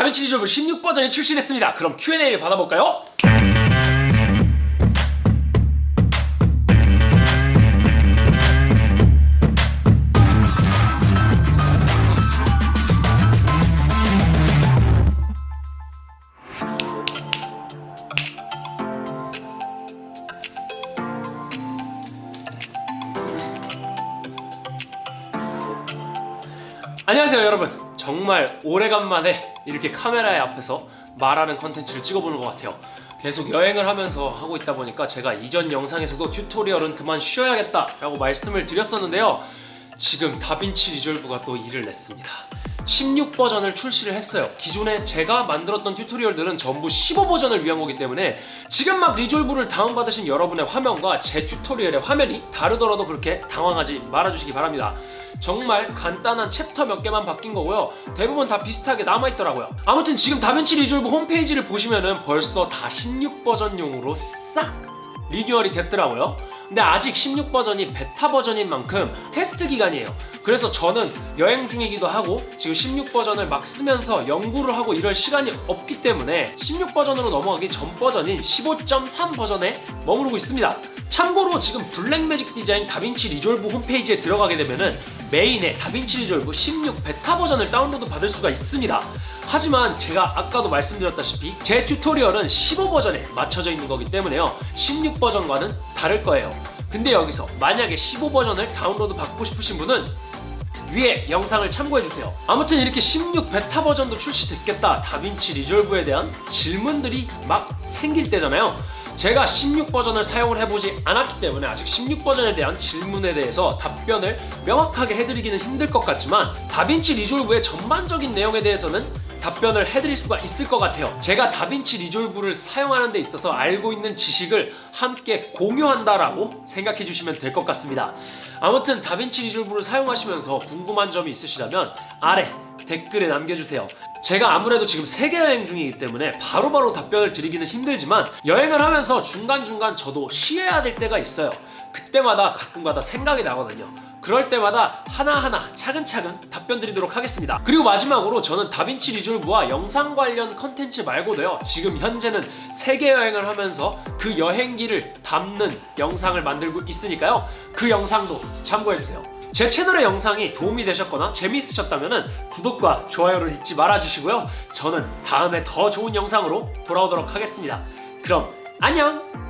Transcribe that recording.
다빈치 리졸브 16버전이 출시됐습니다. 그럼 Q&A를 받아볼까요? 안녕하세요 여러분 정말 오래간만에 이렇게 카메라의 앞에서 말하는 컨텐츠를 찍어보는 것 같아요. 계속 여행을 하면서 하고 있다 보니까 제가 이전 영상에서도 튜토리얼은 그만 쉬어야겠다 라고 말씀을 드렸었는데요. 지금 다빈치 리졸브가 또 일을 냈습니다 16버전을 출시를 했어요. 기존에 제가 만들었던 튜토리얼들은 전부 15버전을 위한 거기 때문에 지금 막 리졸브를 다운받으신 여러분의 화면과 제 튜토리얼의 화면이 다르더라도 그렇게 당황하지 말아주시기 바랍니다. 정말 간단한 챕터 몇 개만 바뀐 거고요. 대부분 다 비슷하게 남아있더라고요. 아무튼 지금 다빈치 리졸브 홈페이지를 보시면 은 벌써 다 16버전용으로 싹 리뉴얼이 됐더라고요 근데 아직 16버전이 베타 버전인 만큼 테스트 기간이에요. 그래서 저는 여행 중이기도 하고 지금 16버전을 막 쓰면서 연구를 하고 이럴 시간이 없기 때문에 16버전으로 넘어가기 전 버전인 15.3 버전에 머무르고 있습니다. 참고로 지금 블랙매직 디자인 다빈치 리졸브 홈페이지에 들어가게 되면 은 메인에 다빈치 리졸브 16 베타 버전을 다운로드 받을 수가 있습니다 하지만 제가 아까도 말씀드렸다시피 제 튜토리얼은 15버전에 맞춰져 있는 거기 때문에요. 16버전과는 다를 거예요. 근데 여기서 만약에 15버전을 다운로드 받고 싶으신 분은 위에 영상을 참고해주세요. 아무튼 이렇게 16 베타 버전도 출시됐겠다. 다빈치 리졸브에 대한 질문들이 막 생길 때잖아요. 제가 16버전을 사용을 해보지 않았기 때문에 아직 16버전에 대한 질문에 대해서 답변을 명확하게 해드리기는 힘들 것 같지만 다빈치 리졸브의 전반적인 내용에 대해서는 답변을 해드릴 수가 있을 것 같아요. 제가 다빈치 리졸브를 사용하는 데 있어서 알고 있는 지식을 함께 공유한다라고 생각해 주시면 될 것 같습니다. 아무튼 다빈치 리졸브를 사용하시면서 궁금한 점이 있으시다면 아래 댓글에 남겨주세요. 제가 아무래도 지금 세계 여행 중이기 때문에 바로바로 바로 답변을 드리기는 힘들지만 여행을 하면서 중간중간 저도 쉬어야 될 때가 있어요. 그때마다 가끔가다 생각이 나거든요 그럴 때마다 하나하나 차근차근 답변 드리도록 하겠습니다 그리고 마지막으로 저는 다빈치 리졸브와 영상 관련 컨텐츠 말고도요 지금 현재는 세계 여행을 하면서 그 여행기를 담는 영상을 만들고 있으니까요 그 영상도 참고해주세요 제 채널의 영상이 도움이 되셨거나 재미있으셨다면 구독과 좋아요를 잊지 말아주시고요. 저는 다음에 더 좋은 영상으로 돌아오도록 하겠습니다. 그럼 안녕!